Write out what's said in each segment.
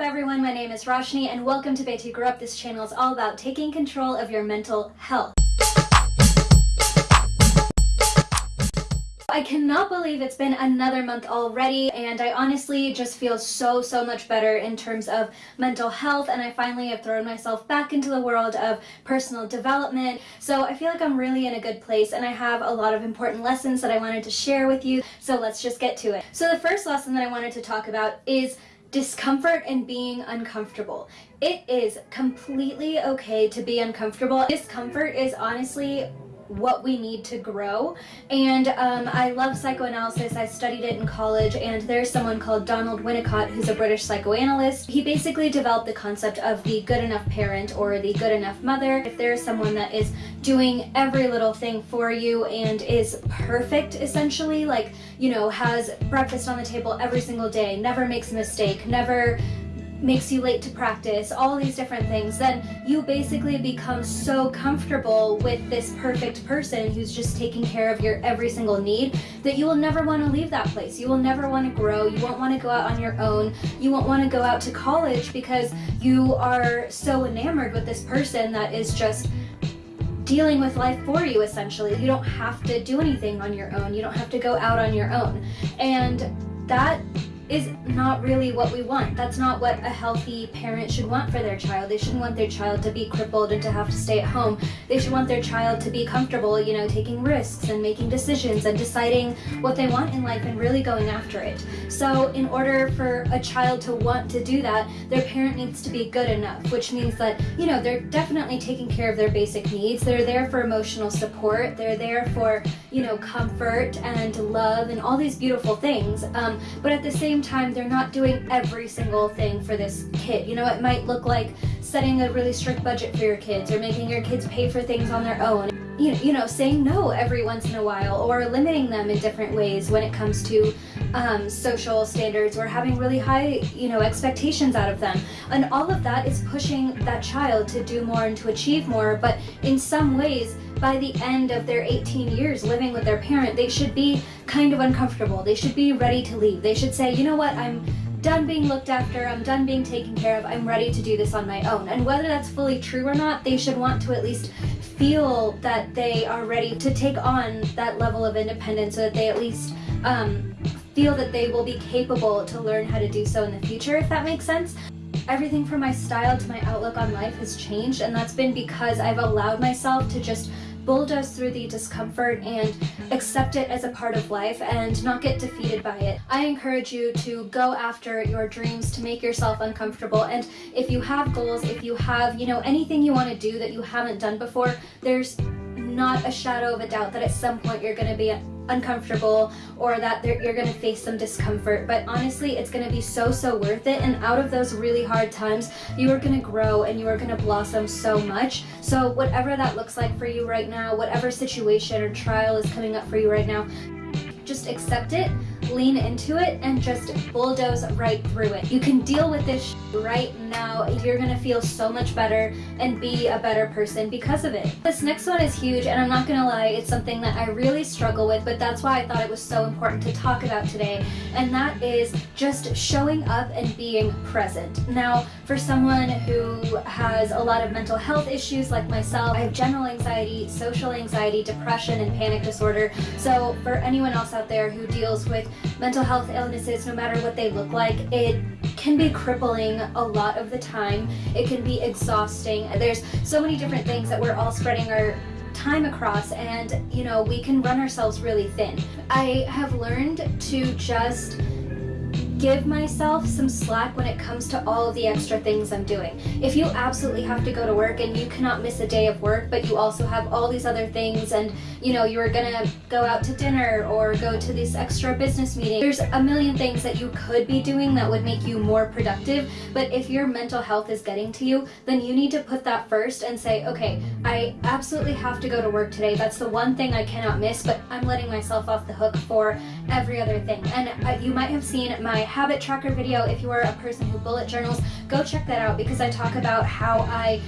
up everyone, my name is Roshni and welcome to Betty Grew Up. This channel is all about taking control of your mental health. I cannot believe it's been another month already and I honestly just feel so so much better in terms of mental health and I finally have thrown myself back into the world of personal development so I feel like I'm really in a good place and I have a lot of important lessons that I wanted to share with you so let's just get to it. So the first lesson that I wanted to talk about is discomfort and being uncomfortable. It is completely okay to be uncomfortable. Discomfort is honestly what we need to grow. And um, I love psychoanalysis. I studied it in college and there's someone called Donald Winnicott who's a British psychoanalyst. He basically developed the concept of the good enough parent or the good enough mother. If there's someone that is doing every little thing for you and is perfect essentially, like, you know, has breakfast on the table every single day, never makes a mistake, never makes you late to practice, all these different things, then you basically become so comfortable with this perfect person who's just taking care of your every single need that you will never want to leave that place. You will never want to grow. You won't want to go out on your own. You won't want to go out to college because you are so enamored with this person that is just dealing with life for you essentially. You don't have to do anything on your own. You don't have to go out on your own. And that is not really what we want. That's not what a healthy parent should want for their child. They shouldn't want their child to be crippled and to have to stay at home. They should want their child to be comfortable, you know, taking risks and making decisions and deciding what they want in life and really going after it. So in order for a child to want to do that, their parent needs to be good enough, which means that, you know, they're definitely taking care of their basic needs. They're there for emotional support. They're there for, you know, comfort and love and all these beautiful things. Um, but at the same time, they're not doing every single thing for this kid. You know, it might look like setting a really strict budget for your kids or making your kids pay for things on their own. You, you know, saying no every once in a while or limiting them in different ways when it comes to um, social standards We're having really high, you know, expectations out of them. And all of that is pushing that child to do more and to achieve more, but in some ways, by the end of their 18 years living with their parent, they should be kind of uncomfortable. They should be ready to leave. They should say, you know what, I'm done being looked after, I'm done being taken care of, I'm ready to do this on my own. And whether that's fully true or not, they should want to at least feel that they are ready to take on that level of independence so that they at least um, feel that they will be capable to learn how to do so in the future, if that makes sense. Everything from my style to my outlook on life has changed and that's been because I've allowed myself to just bulldoze through the discomfort and accept it as a part of life and not get defeated by it. I encourage you to go after your dreams to make yourself uncomfortable and if you have goals, if you have, you know, anything you want to do that you haven't done before, there's not a shadow of a doubt that at some point you're going to be uncomfortable or that you're to face some discomfort. But honestly it's to be so so worth it. And out of those really hard times you are to grow and you are to blossom so much. So whatever that looks like for you right now whatever situation or trial is coming up for you right now just accept it lean into it and just bulldoze right through it. You can deal with this right now. You're gonna feel so much better and be a better person because of it. This next one is huge and I'm not gonna lie, it's something that I really struggle with, but that's why I thought it was so important to talk about today. And that is just showing up and being present. Now, for someone who has a lot of mental health issues like myself, I have general anxiety, social anxiety, depression, and panic disorder. So for anyone else out there who deals with mental health illnesses, no matter what they look like, it can be crippling a lot of the time. It can be exhausting. There's so many different things that we're all spreading our time across and you know we can run ourselves really thin. I have learned to just give myself some slack when it comes to all of the extra things I'm doing. If you absolutely have to go to work and you cannot miss a day of work, but you also have all these other things and you know, you're gonna go out to dinner or go to this extra business meeting, there's a million things that you could be doing that would make you more productive. But if your mental health is getting to you, then you need to put that first and say, okay, I absolutely have to go to work today. That's the one thing I cannot miss, but I'm letting myself off the hook for every other thing. And uh, you might have seen my habit tracker video. If you are a person who bullet journals, go check that out because I talk about how I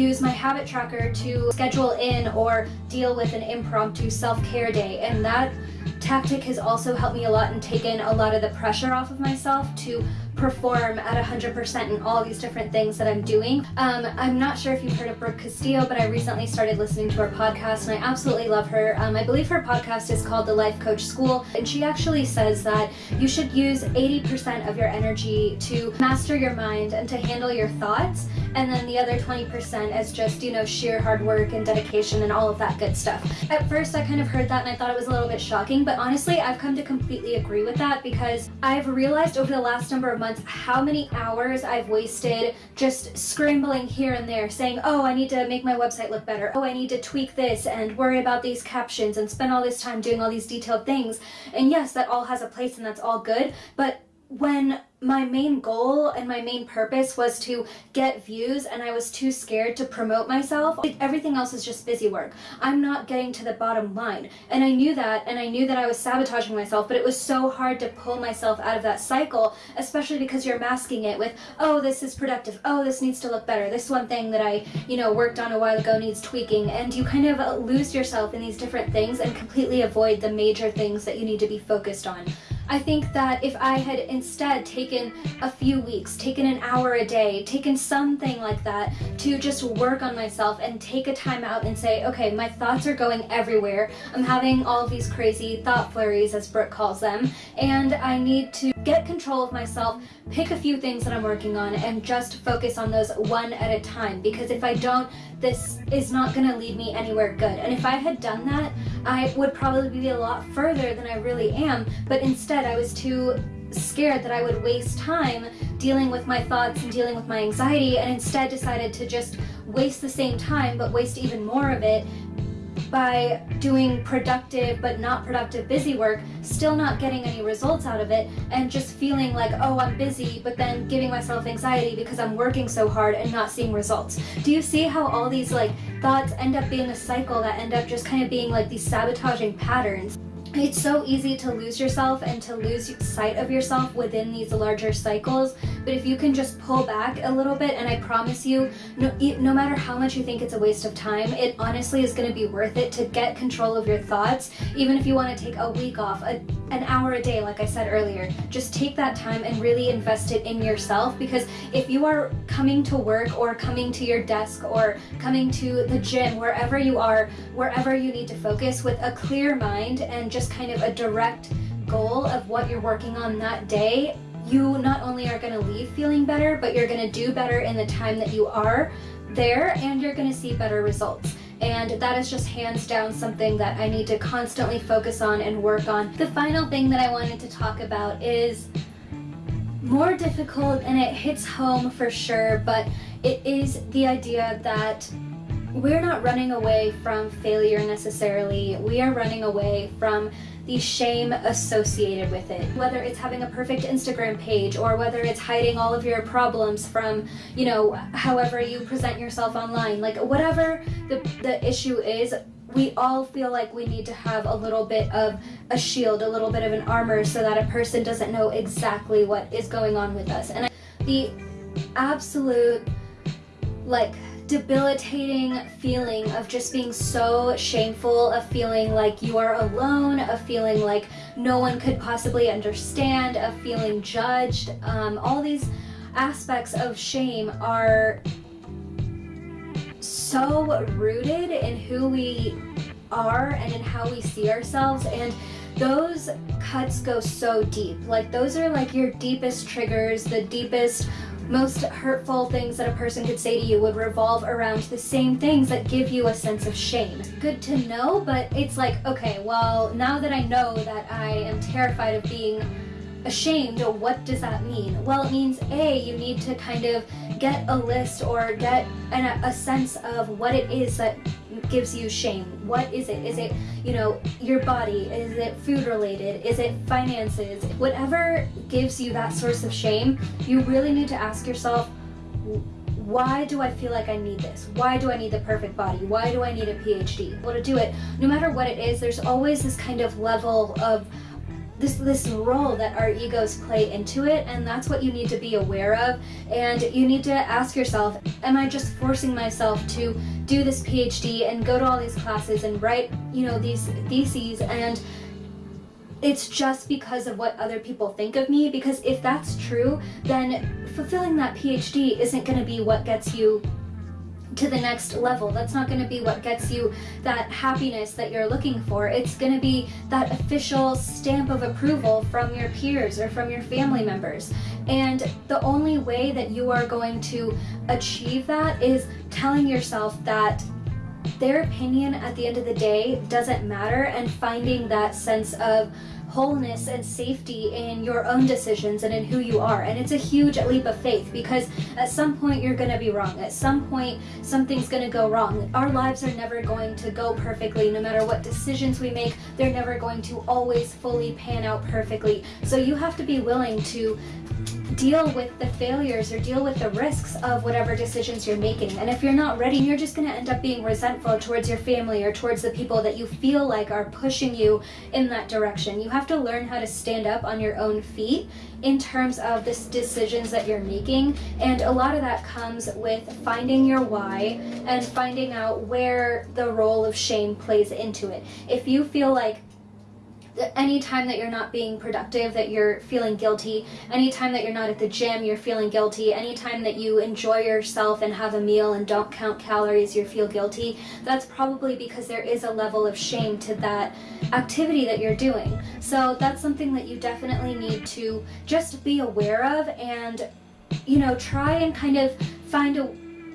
use my habit tracker to schedule in or deal with an impromptu self-care day and that tactic has also helped me a lot and taken a lot of the pressure off of myself to perform at 100% in all these different things that I'm doing. Um, I'm not sure if you've heard of Brooke Castillo, but I recently started listening to her podcast and I absolutely love her. Um, I believe her podcast is called The Life Coach School, and she actually says that you should use 80% of your energy to master your mind and to handle your thoughts, and then the other 20% is just, you know, sheer hard work and dedication and all of that good stuff. At first, I kind of heard that and I thought it was a little bit shocking, but honestly, I've come to completely agree with that because I've realized over the last number of months how many hours I've wasted just scrambling here and there saying, oh, I need to make my website look better. Oh, I need to tweak this and worry about these captions and spend all this time doing all these detailed things. And yes, that all has a place and that's all good, but when my main goal and my main purpose was to get views and I was too scared to promote myself. Everything else is just busy work. I'm not getting to the bottom line. And I knew that and I knew that I was sabotaging myself, but it was so hard to pull myself out of that cycle, especially because you're masking it with, oh, this is productive. Oh, this needs to look better. This one thing that I, you know, worked on a while ago needs tweaking. And you kind of uh, lose yourself in these different things and completely avoid the major things that you need to be focused on. I think that if I had instead taken a few weeks, taken an hour a day, taken something like that to just work on myself and take a time out and say, okay, my thoughts are going everywhere. I'm having all these crazy thought flurries, as Brooke calls them, and I need to get control of myself, pick a few things that I'm working on, and just focus on those one at a time. Because if I don't, this is not going to lead me anywhere good. And if I had done that, I would probably be a lot further than I really am. But instead, I was too scared that I would waste time dealing with my thoughts and dealing with my anxiety and instead decided to just waste the same time but waste even more of it by doing productive but not productive busy work, still not getting any results out of it, and just feeling like, oh, I'm busy, but then giving myself anxiety because I'm working so hard and not seeing results. Do you see how all these like thoughts end up being a cycle that end up just kind of being like these sabotaging patterns? It's so easy to lose yourself and to lose sight of yourself within these larger cycles but if you can just pull back a little bit and I promise you no, no matter how much you think it's a waste of time it honestly is going to be worth it to get control of your thoughts even if you want to take a week off a, an hour a day like I said earlier. Just take that time and really invest it in yourself because if you are coming to work or coming to your desk or coming to the gym wherever you are wherever you need to focus with a clear mind and just just kind of a direct goal of what you're working on that day, you not only are going to leave feeling better, but you're going to do better in the time that you are there and you're going to see better results. And that is just hands down something that I need to constantly focus on and work on. The final thing that I wanted to talk about is more difficult and it hits home for sure, but it is the idea that we're not running away from failure necessarily. We are running away from the shame associated with it. Whether it's having a perfect Instagram page or whether it's hiding all of your problems from, you know, however you present yourself online. Like whatever the, the issue is, we all feel like we need to have a little bit of a shield, a little bit of an armor so that a person doesn't know exactly what is going on with us. And the absolute like debilitating feeling of just being so shameful, of feeling like you are alone, of feeling like no one could possibly understand, of feeling judged. Um, all these aspects of shame are so rooted in who we are and in how we see ourselves and those cuts go so deep like those are like your deepest triggers the deepest most hurtful things that a person could say to you would revolve around the same things that give you a sense of shame. Good to know, but it's like, okay, well, now that I know that I am terrified of being ashamed, what does that mean? Well, it means A, you need to kind of get a list or get an, a sense of what it is that gives you shame. What is it? Is it, you know, your body? Is it food related? Is it finances? Whatever gives you that source of shame, you really need to ask yourself, why do I feel like I need this? Why do I need the perfect body? Why do I need a PhD? Well, to do it, no matter what it is, there's always this kind of level of this this role that our egos play into it and that's what you need to be aware of and you need to ask yourself am I just forcing myself to do this PhD and go to all these classes and write you know these theses and it's just because of what other people think of me. Because if that's true, then fulfilling that PhD isn't going to be what gets you to the next level. That's not going to be what gets you that happiness that you're looking for. It's going to be that official stamp of approval from your peers or from your family members. And the only way that you are going to achieve that is telling yourself that their opinion at the end of the day doesn't matter and finding that sense of wholeness and safety in your own decisions and in who you are. And it's a huge leap of faith because at some point you're going to be wrong. At some point something's going to go wrong. Our lives are never going to go perfectly no matter what decisions we make. They're never going to always fully pan out perfectly. So you have to be willing to deal with the failures or deal with the risks of whatever decisions you're making. And if you're not ready, you're just going to end up being resentful towards your family or towards the people that you feel like are pushing you in that direction. You have to learn how to stand up on your own feet in terms of the decisions that you're making. And a lot of that comes with finding your why and finding out where the role of shame plays into it. If you feel like anytime that you're not being productive that you're feeling guilty anytime that you're not at the gym you're feeling guilty anytime that you enjoy yourself and have a meal and don't count calories you feel guilty that's probably because there is a level of shame to that activity that you're doing. So that's something that you definitely need to just be aware of and you know try and kind of find a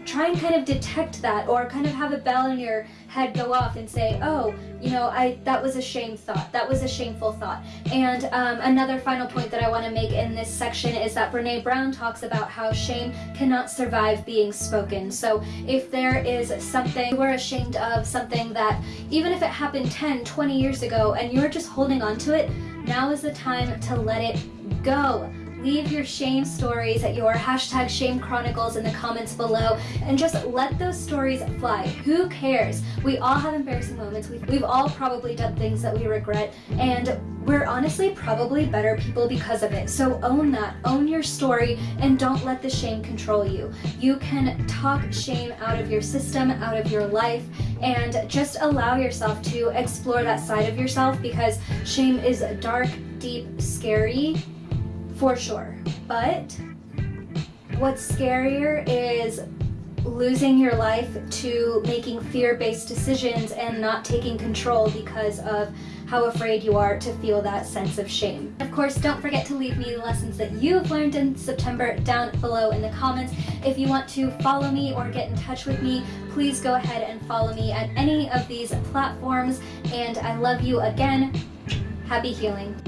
try and kind of detect that or kind of have a bell in your head go off and say, oh, you know, I that was a shame thought. That was a shameful thought. And um, another final point that I want to make in this section is that Brene Brown talks about how shame cannot survive being spoken. So if there is something we're ashamed of, something that even if it happened 10, 20 years ago and you're just holding on to it, now is the time to let it go leave your shame stories at your hashtag shame chronicles in the comments below and just let those stories fly. Who cares? We all have embarrassing moments. We've, we've all probably done things that we regret and we're honestly probably better people because of it. So own that, own your story, and don't let the shame control you. You can talk shame out of your system, out of your life, and just allow yourself to explore that side of yourself because shame is dark, deep, scary, for sure. But what's scarier is losing your life to making fear-based decisions and not taking control because of how afraid you are to feel that sense of shame. Of course, don't forget to leave me the lessons that you've learned in September down below in the comments. If you want to follow me or get in touch with me, please go ahead and follow me at any of these platforms. And I love you again. Happy healing.